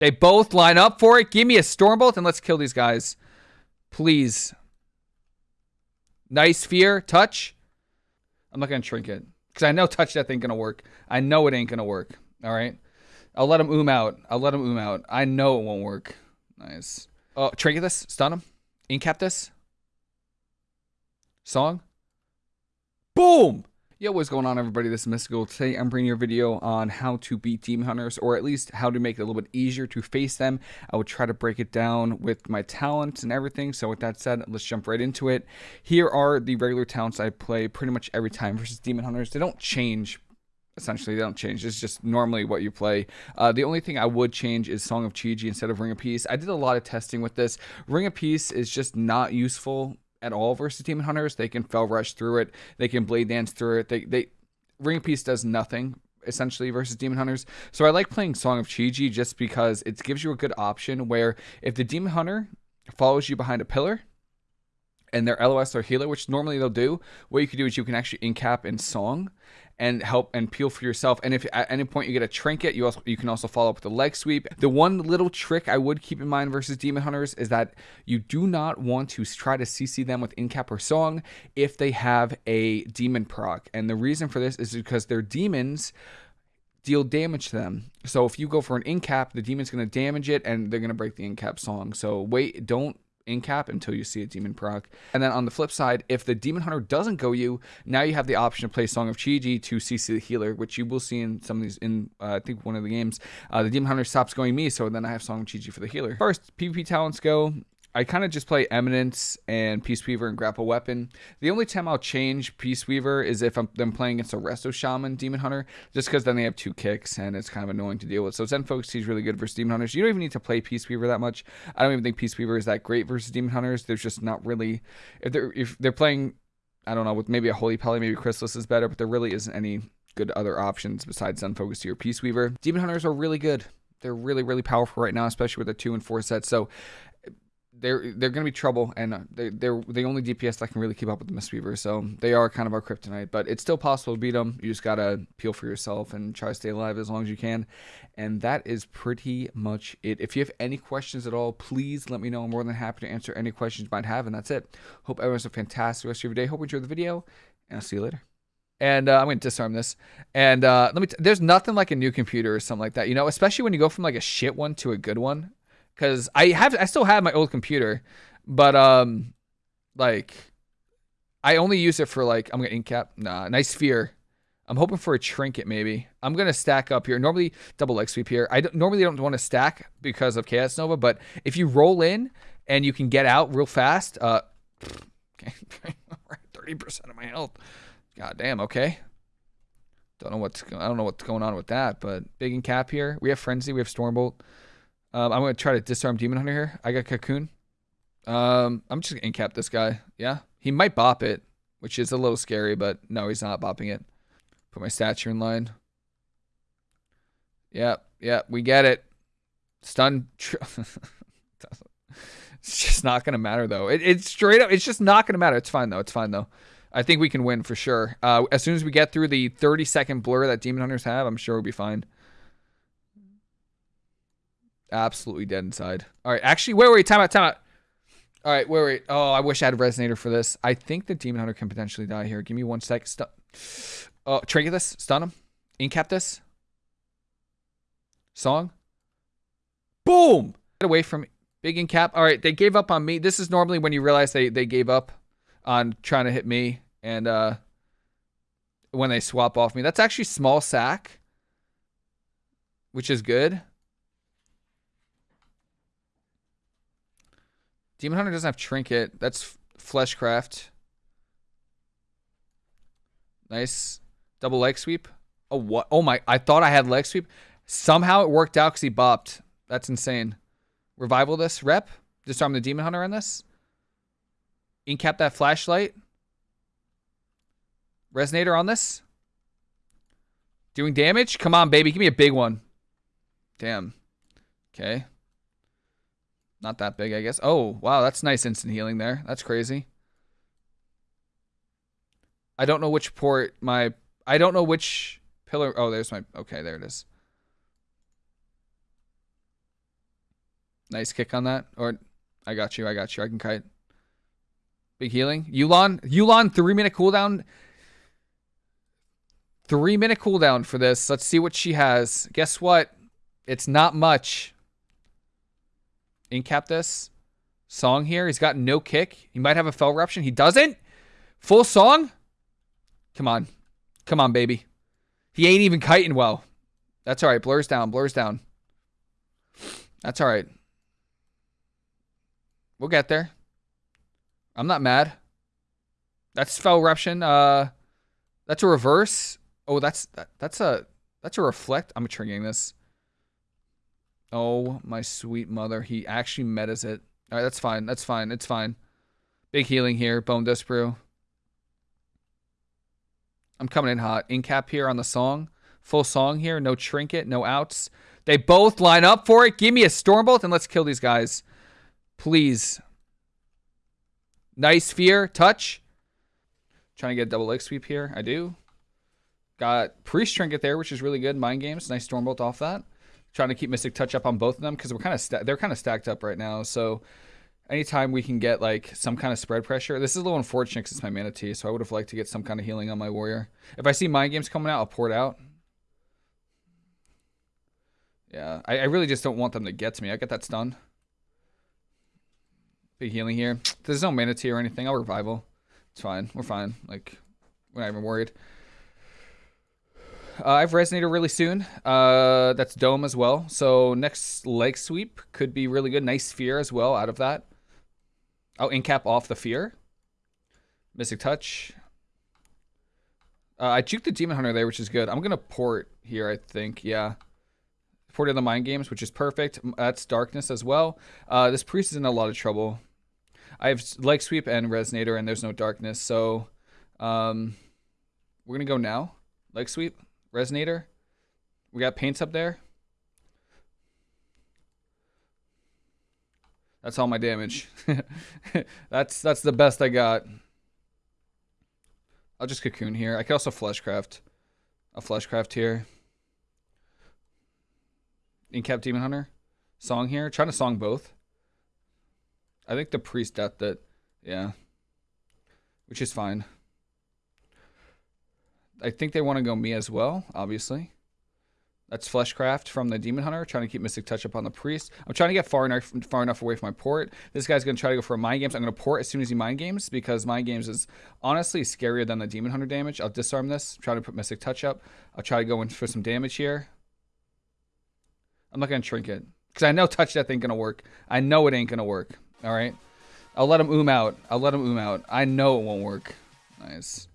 They both line up for it. Give me a Stormbolt and let's kill these guys. Please. Nice fear. Touch. I'm not going to trinket. Because I know touch death ain't going to work. I know it ain't going to work. All right. I'll let him oom out. I'll let him oom out. I know it won't work. Nice. Oh, trinket this. Stun him. Incap this. Song. Boom. Yo, what's going on everybody? This is Mystical. Today I'm bringing you a video on how to beat Demon Hunters, or at least how to make it a little bit easier to face them. I will try to break it down with my talents and everything. So with that said, let's jump right into it. Here are the regular talents I play pretty much every time versus Demon Hunters. They don't change essentially they don't change it's just normally what you play uh, the only thing i would change is song of chi instead of ring of peace i did a lot of testing with this ring of peace is just not useful at all versus Demon Hunters. They can Fel Rush through it. They can Blade Dance through it. They they Ring Peace does nothing essentially versus Demon Hunters. So I like playing Song of Chi-Ji just because it gives you a good option where if the Demon Hunter follows you behind a pillar and their LOS or healer, which normally they'll do, what you can do is you can actually incap in Song and help and peel for yourself. And if at any point you get a trinket, you also you can also follow up with a leg sweep. The one little trick I would keep in mind versus demon hunters is that you do not want to try to CC them with incap or song if they have a demon proc. And the reason for this is because their demons deal damage to them. So if you go for an incap, the demon's going to damage it and they're going to break the incap song. So wait, don't incap until you see a demon proc. And then on the flip side, if the demon hunter doesn't go you, now you have the option to play Song of Chi-Ji to CC the healer, which you will see in some of these in uh, I think one of the games. Uh, the demon hunter stops going me, so then I have Song of Chi-Ji for the healer. First, PvP talents go. I kind of just play Eminence and Peace Weaver and Grapple Weapon. The only time I'll change Peace Weaver is if I'm them playing against a Resto Shaman Demon Hunter, just because then they have two kicks and it's kind of annoying to deal with. So Zen Focus is really good versus Demon Hunters. You don't even need to play Peace Weaver that much. I don't even think Peace Weaver is that great versus Demon Hunters. There's just not really if they're if they're playing I don't know with maybe a Holy Pally, maybe Chrysalis is better, but there really isn't any good other options besides Zen Focus or Peace Weaver. Demon Hunters are really good they're really really powerful right now especially with the two and four sets so they're they're gonna be trouble, and they they're the only DPS that can really keep up with the Mistweaver. So they are kind of our kryptonite, but it's still possible to beat them. You just gotta peel for yourself and try to stay alive as long as you can. And that is pretty much it. If you have any questions at all, please let me know. I'm more than happy to answer any questions you might have. And that's it. Hope everyone has a fantastic rest of your day. Hope you enjoyed the video, and I'll see you later and uh, I'm going to disarm this. And uh, let me. There's nothing like a new computer or something like that, you know. Especially when you go from like a shit one to a good one because I have I still have my old computer, but um, like I only use it for like I'm gonna incap. Nah, nice sphere. I'm hoping for a trinket maybe. I'm gonna stack up here. Normally double leg sweep here. I don't, normally don't want to stack because of Chaos Nova, but if you roll in and you can get out real fast, uh, okay, thirty percent of my health. God damn. Okay. Don't know what's I don't know what's going on with that, but big and cap here. We have frenzy. We have stormbolt. Um, I'm going to try to disarm Demon Hunter here. I got Cocoon. Um, I'm just going to incap this guy. Yeah. He might bop it, which is a little scary, but no, he's not bopping it. Put my stature in line. Yep. Yep. We get it. Stun. it's just not going to matter, though. It, it's straight up. It's just not going to matter. It's fine, though. It's fine, though. I think we can win for sure. Uh, as soon as we get through the 30 second blur that Demon Hunters have, I'm sure we'll be fine. Absolutely dead inside. All right, actually, wait, wait, time out, time out. All right, wait, wait. Oh, I wish I had a resonator for this. I think the demon hunter can potentially die here. Give me one sec. Stun. Oh, trinket this. Stun him. Incap this. Song. Boom. Get away from. Big incap. All right, they gave up on me. This is normally when you realize they they gave up on trying to hit me, and uh, when they swap off me, that's actually small sack, which is good. Demon Hunter doesn't have Trinket. That's Fleshcraft. Nice. Double leg sweep. Oh, what? Oh, my. I thought I had leg sweep. Somehow it worked out because he bopped. That's insane. Revival this. Rep. Disarm the Demon Hunter on this. Incap that Fleshcraft. Resonator on this. Doing damage? Come on, baby. Give me a big one. Damn. Okay. Not that big, I guess. Oh, wow, that's nice instant healing there. That's crazy. I don't know which port my... I don't know which pillar... Oh, there's my... Okay, there it is. Nice kick on that. Or I got you. I got you. I can kite. Big healing. Yu'lon. Yu'lon, three minute cooldown. Three minute cooldown for this. Let's see what she has. Guess what? It's not much. Incap this. Song here. He's got no kick. He might have a fel eruption. He doesn't. Full song. Come on. Come on, baby. He ain't even kiting well. That's all right. Blurs down. Blurs down. That's all right. We'll get there. I'm not mad. That's fel eruption. Uh, that's a reverse. Oh, that's that, that's a that's a reflect. I'm triggering this. Oh my sweet mother. He actually met metas it. All right, that's fine. That's fine. It's fine. Big healing here. Bone Brew. I'm coming in hot. In cap here on the song. Full song here. No trinket. No outs. They both line up for it. Give me a Stormbolt and let's kill these guys. Please. Nice fear. Touch. Trying to get a double leg sweep here. I do. Got Priest Trinket there, which is really good. Mind Games. Nice Stormbolt off that. Trying to keep Mystic Touch up on both of them because we're kind of they're kind of stacked up right now. So anytime we can get like some kind of spread pressure, this is a little unfortunate because it's my Mana Tea, so I would have liked to get some kind of healing on my warrior. If I see mind games coming out, I'll pour it out. Yeah, I, I really just don't want them to get to me. I get that stun. Big healing here. There's no Mana Tea or anything. I'll revival. It's fine. We're fine. Like, we're not even worried. Uh, I have Resonator really soon. Uh, that's Dome as well. So next leg sweep could be really good. Nice Fear as well out of that. Oh, incap off the fear. Mystic touch. Uh, I juked the demon hunter there, which is good. I'm gonna port here. I think, yeah. Ported the mind games, which is perfect. That's darkness as well. Uh, this priest is in a lot of trouble. I have leg sweep and resonator, and there's no darkness. So, um, we're gonna go now. Leg sweep, resonator. We got paints up there. That's all my damage. that's that's the best I got. I'll just cocoon here. I could also fleshcraft. A fleshcraft here. Incap Demon Hunter. Song here. Trying to song both. I think the priest death that yeah. Which is fine. I think they want to go me as well, obviously. That's Fleshcraft from the Demon Hunter, trying to keep Mystic Touch up on the Priest. I'm trying to get far enough far enough away from my port. This guy's going to try to go for a Mind Games. I'm going to port as soon as he Mind Games because Mind Games is honestly scarier than the Demon Hunter damage. I'll disarm this, try to put Mystic Touch up. I'll try to go in for some damage here. I'm not going to Trinket because I know Touch Death ain't going to work. I know it ain't going to work. All right? I'll let him oom out. I'll let him oom out. I know it won't work. Nice.